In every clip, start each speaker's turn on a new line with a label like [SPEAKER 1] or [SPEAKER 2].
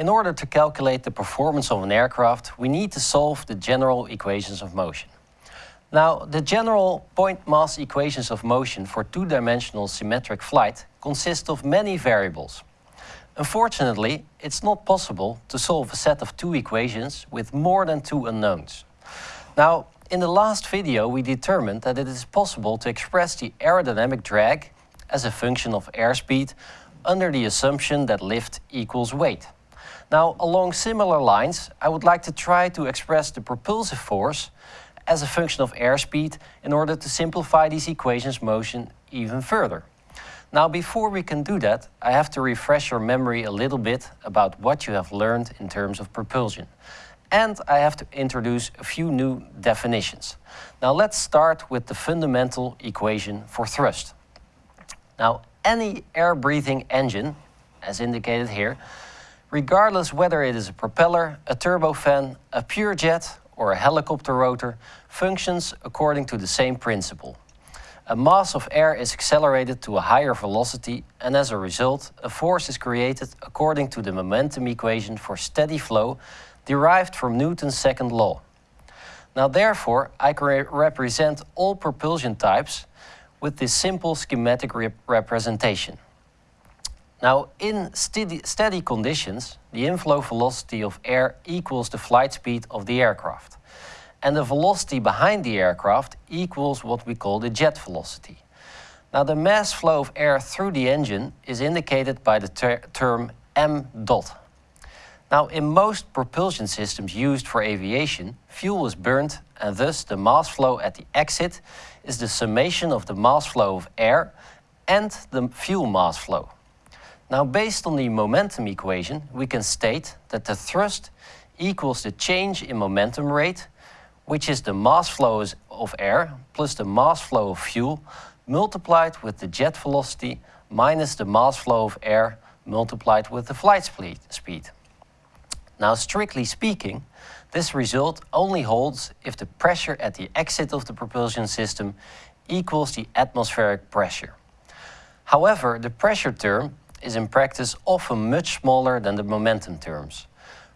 [SPEAKER 1] In order to calculate the performance of an aircraft, we need to solve the general equations of motion. Now, the general point mass equations of motion for two-dimensional symmetric flight consist of many variables. Unfortunately, it's not possible to solve a set of two equations with more than two unknowns. Now, in the last video, we determined that it is possible to express the aerodynamic drag as a function of airspeed under the assumption that lift equals weight. Now, along similar lines, I would like to try to express the propulsive force as a function of airspeed in order to simplify these equations motion even further. Now, before we can do that, I have to refresh your memory a little bit about what you have learned in terms of propulsion. And I have to introduce a few new definitions. Now, let's start with the fundamental equation for thrust. Now, any air-breathing engine, as indicated here, regardless whether it is a propeller, a turbofan, a pure jet or a helicopter rotor, functions according to the same principle. A mass of air is accelerated to a higher velocity and as a result, a force is created according to the momentum equation for steady flow derived from Newton's second law. Now therefore, I can represent all propulsion types with this simple schematic rep representation. Now, in steady, steady conditions, the inflow velocity of air equals the flight speed of the aircraft. And the velocity behind the aircraft equals what we call the jet velocity. Now, the mass flow of air through the engine is indicated by the ter term m dot. Now, in most propulsion systems used for aviation, fuel is burnt and thus the mass flow at the exit is the summation of the mass flow of air and the fuel mass flow. Now, based on the momentum equation, we can state that the thrust equals the change in momentum rate, which is the mass flow of air plus the mass flow of fuel multiplied with the jet velocity minus the mass flow of air multiplied with the flight speed. Now, strictly speaking, this result only holds if the pressure at the exit of the propulsion system equals the atmospheric pressure. However, the pressure term is in practice often much smaller than the momentum terms.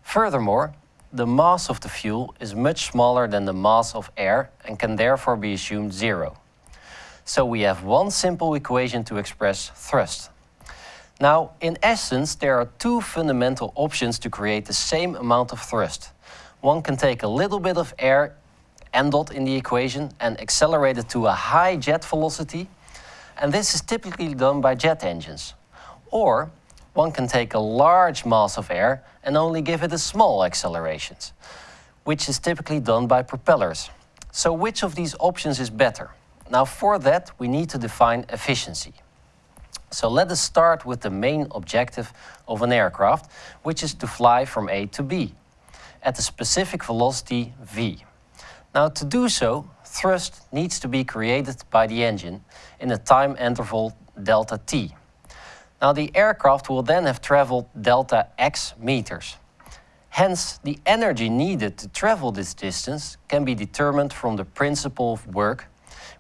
[SPEAKER 1] Furthermore, the mass of the fuel is much smaller than the mass of air and can therefore be assumed zero. So we have one simple equation to express thrust. Now, in essence, there are two fundamental options to create the same amount of thrust. One can take a little bit of air, m dot in the equation, and accelerate it to a high jet velocity. And this is typically done by jet engines. Or one can take a large mass of air and only give it a small acceleration, which is typically done by propellers. So which of these options is better? Now for that we need to define efficiency. So let us start with the main objective of an aircraft, which is to fly from A to B at a specific velocity v. Now to do so, thrust needs to be created by the engine in a time interval delta t. Now the aircraft will then have traveled delta x meters. Hence, the energy needed to travel this distance can be determined from the principle of work,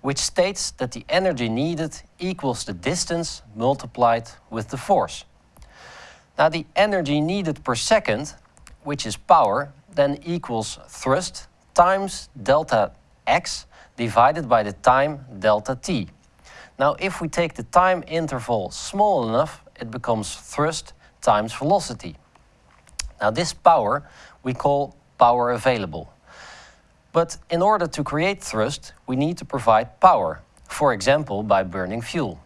[SPEAKER 1] which states that the energy needed equals the distance multiplied with the force. Now the energy needed per second, which is power, then equals thrust times delta x divided by the time delta t. Now, if we take the time interval small enough, it becomes thrust times velocity. Now, this power we call power available. But in order to create thrust, we need to provide power, for example, by burning fuel.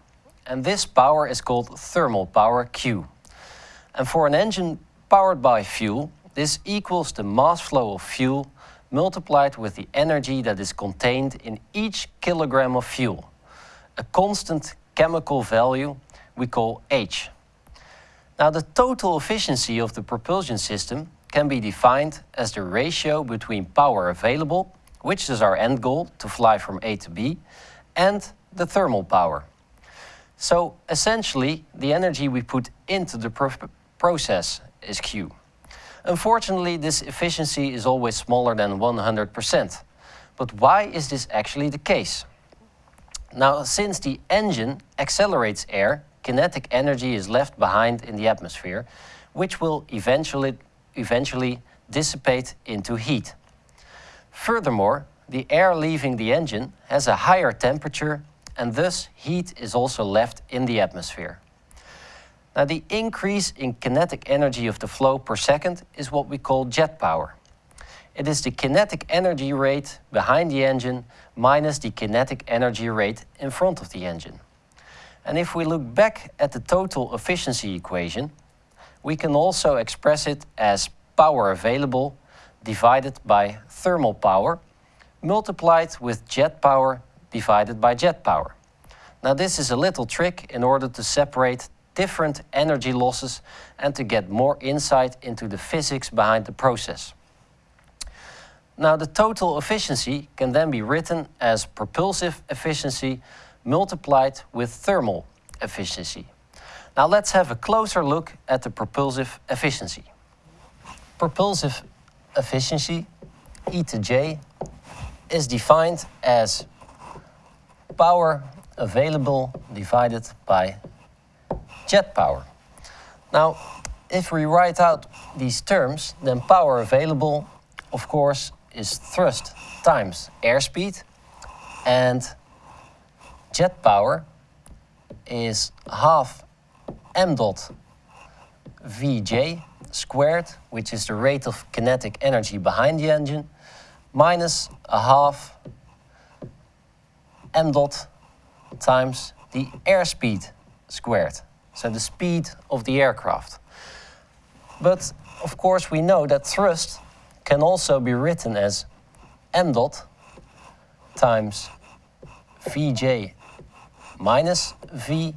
[SPEAKER 1] And this power is called thermal power Q. And for an engine powered by fuel, this equals the mass flow of fuel multiplied with the energy that is contained in each kilogram of fuel a constant chemical value we call H. Now the total efficiency of the propulsion system can be defined as the ratio between power available, which is our end goal to fly from A to B, and the thermal power. So essentially the energy we put into the pro process is Q. Unfortunately this efficiency is always smaller than 100%. But why is this actually the case? Now, since the engine accelerates air, kinetic energy is left behind in the atmosphere, which will eventually, eventually dissipate into heat. Furthermore, the air leaving the engine has a higher temperature and thus heat is also left in the atmosphere. Now the increase in kinetic energy of the flow per second is what we call jet power. It is the kinetic energy rate behind the engine minus the kinetic energy rate in front of the engine. And if we look back at the total efficiency equation, we can also express it as power available divided by thermal power multiplied with jet power divided by jet power. Now this is a little trick in order to separate different energy losses and to get more insight into the physics behind the process. Now the total efficiency can then be written as propulsive efficiency multiplied with thermal efficiency. Now let's have a closer look at the propulsive efficiency. Propulsive efficiency, E to J, is defined as power available divided by jet power. Now, if we write out these terms, then power available, of course, is thrust times airspeed, and jet power is half m dot vj squared, which is the rate of kinetic energy behind the engine, minus a half m dot times the airspeed squared, so the speed of the aircraft. But of course we know that thrust can also be written as m dot times vj minus v,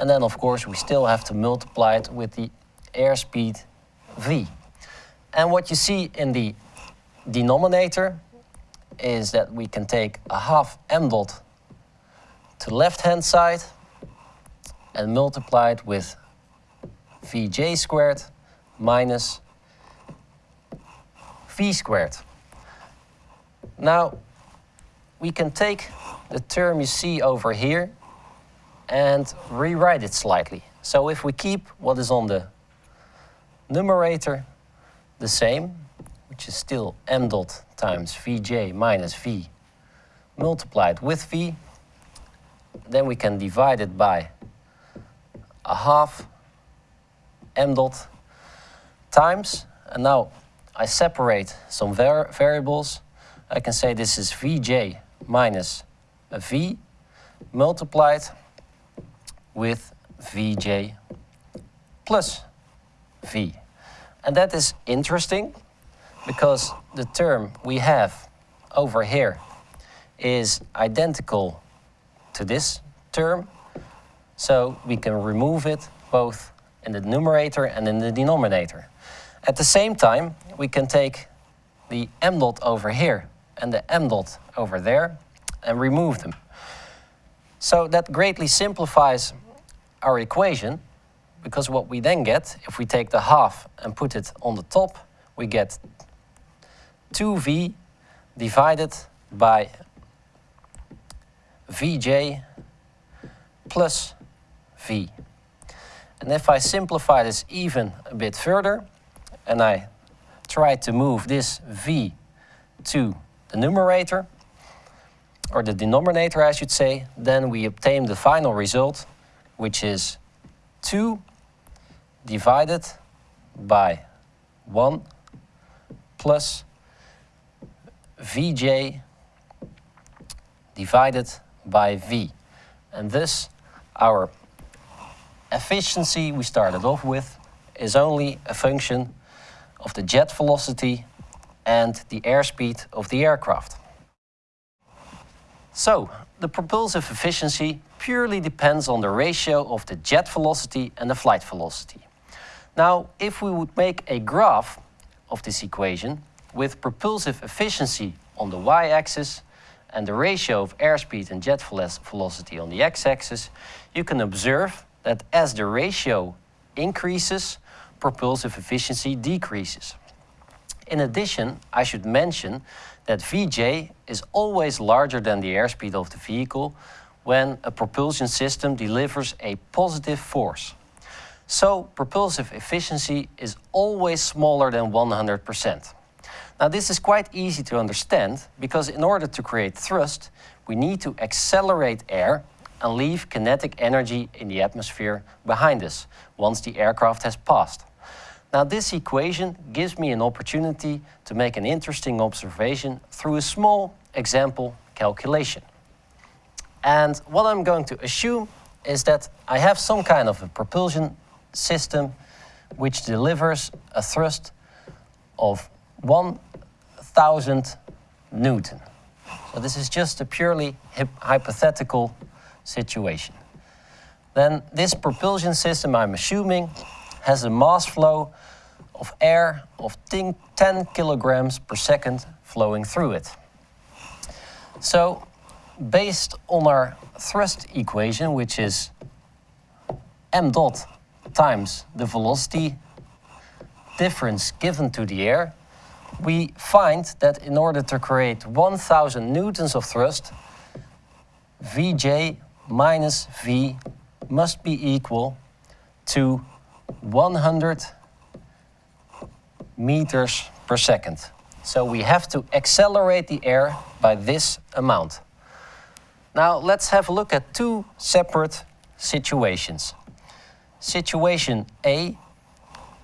[SPEAKER 1] and then of course we still have to multiply it with the airspeed v. And what you see in the denominator is that we can take a half m dot to the left-hand side and multiply it with Vj squared minus V squared. Now, we can take the term you see over here and rewrite it slightly. So if we keep what is on the numerator the same, which is still m dot times Vj minus V multiplied with V, then we can divide it by a half m dot times, and now I separate some var variables. I can say this is Vj minus a V multiplied with Vj plus V. And that is interesting because the term we have over here is identical to this term. So we can remove it both in the numerator and in the denominator. At the same time, we can take the m dot over here and the m dot over there and remove them. So that greatly simplifies our equation because what we then get, if we take the half and put it on the top, we get 2v divided by Vj plus V. And if I simplify this even a bit further, and I try to move this V to the numerator, or the denominator I should say, then we obtain the final result, which is 2 divided by 1 plus Vj divided by V. And this, our efficiency we started off with is only a function of the jet velocity and the airspeed of the aircraft. So, the propulsive efficiency purely depends on the ratio of the jet velocity and the flight velocity. Now, if we would make a graph of this equation with propulsive efficiency on the y-axis and the ratio of airspeed and jet velocity on the x-axis, you can observe that as the ratio increases, propulsive efficiency decreases. In addition, I should mention that Vj is always larger than the airspeed of the vehicle when a propulsion system delivers a positive force. So propulsive efficiency is always smaller than 100%. Now this is quite easy to understand because in order to create thrust, we need to accelerate air and leave kinetic energy in the atmosphere behind us once the aircraft has passed. Now this equation gives me an opportunity to make an interesting observation through a small example calculation. And what I'm going to assume is that I have some kind of a propulsion system which delivers a thrust of 1000 Newton. So this is just a purely hypothetical situation. Then this propulsion system, I'm assuming, has a mass flow of air of 10 kilograms per second flowing through it. So based on our thrust equation, which is m dot times the velocity difference given to the air, we find that in order to create 1000 newtons of thrust, Vj minus V must be equal to 100 meters per second. So we have to accelerate the air by this amount. Now let's have a look at two separate situations. Situation A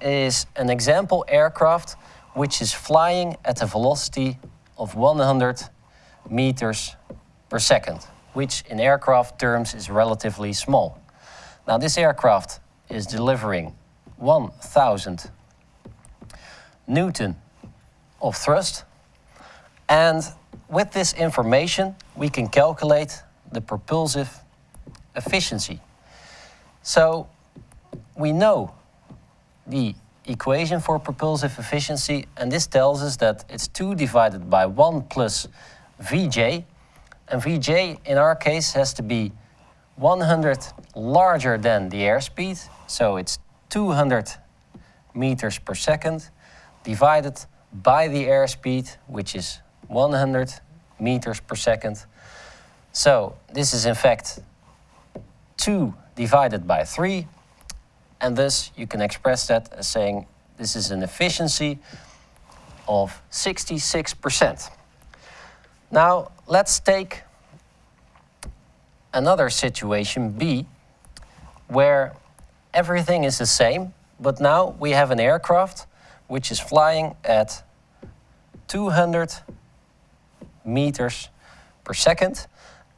[SPEAKER 1] is an example aircraft which is flying at a velocity of 100 meters per second, which in aircraft terms is relatively small. Now this aircraft is delivering 1000 Newton of thrust. And with this information we can calculate the propulsive efficiency. So we know the equation for propulsive efficiency and this tells us that it's 2 divided by 1 plus Vj. And Vj in our case has to be 100 larger than the airspeed so it's 200 meters per second divided by the airspeed which is 100 meters per second. So this is in fact 2 divided by 3 and thus you can express that as saying this is an efficiency of 66%. Now let's take another situation B where everything is the same but now we have an aircraft which is flying at 200 meters per second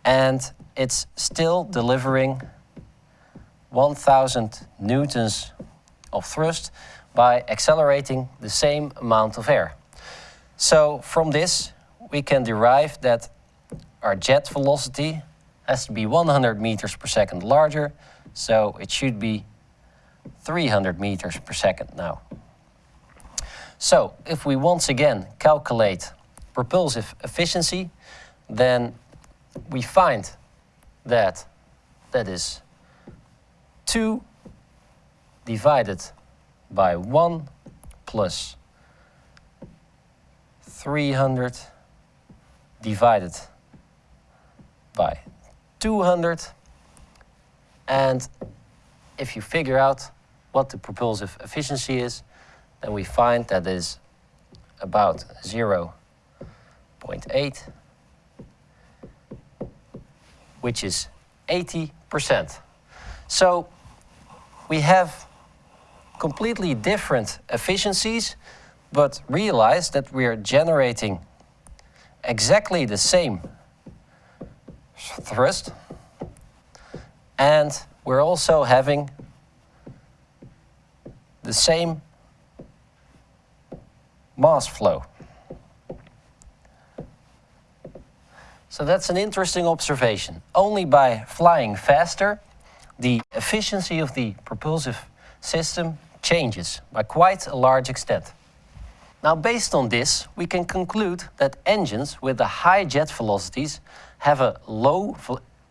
[SPEAKER 1] and it's still delivering 1000 newtons of thrust by accelerating the same amount of air. So from this we can derive that our jet velocity has to be 100 meters per second larger, so it should be 300 meters per second now. So if we once again calculate propulsive efficiency, then we find that that is 2 divided by 1 plus 300 divided by 200 and if you figure out what the propulsive efficiency is then we find that is about 0 0.8 which is 80%. So we have completely different efficiencies, but realize that we are generating exactly the same thrust, and we're also having the same mass flow. So that's an interesting observation. Only by flying faster, the efficiency of the propulsive system changes by quite a large extent. Now based on this, we can conclude that engines with the high jet velocities have a low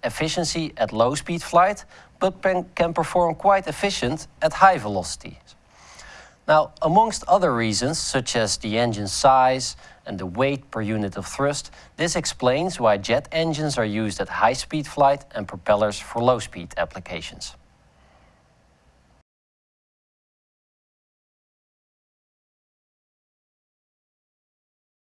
[SPEAKER 1] efficiency at low speed flight, but can perform quite efficient at high velocities. Now, amongst other reasons, such as the engine size and the weight per unit of thrust, this explains why jet engines are used at high-speed flight and propellers for low-speed applications.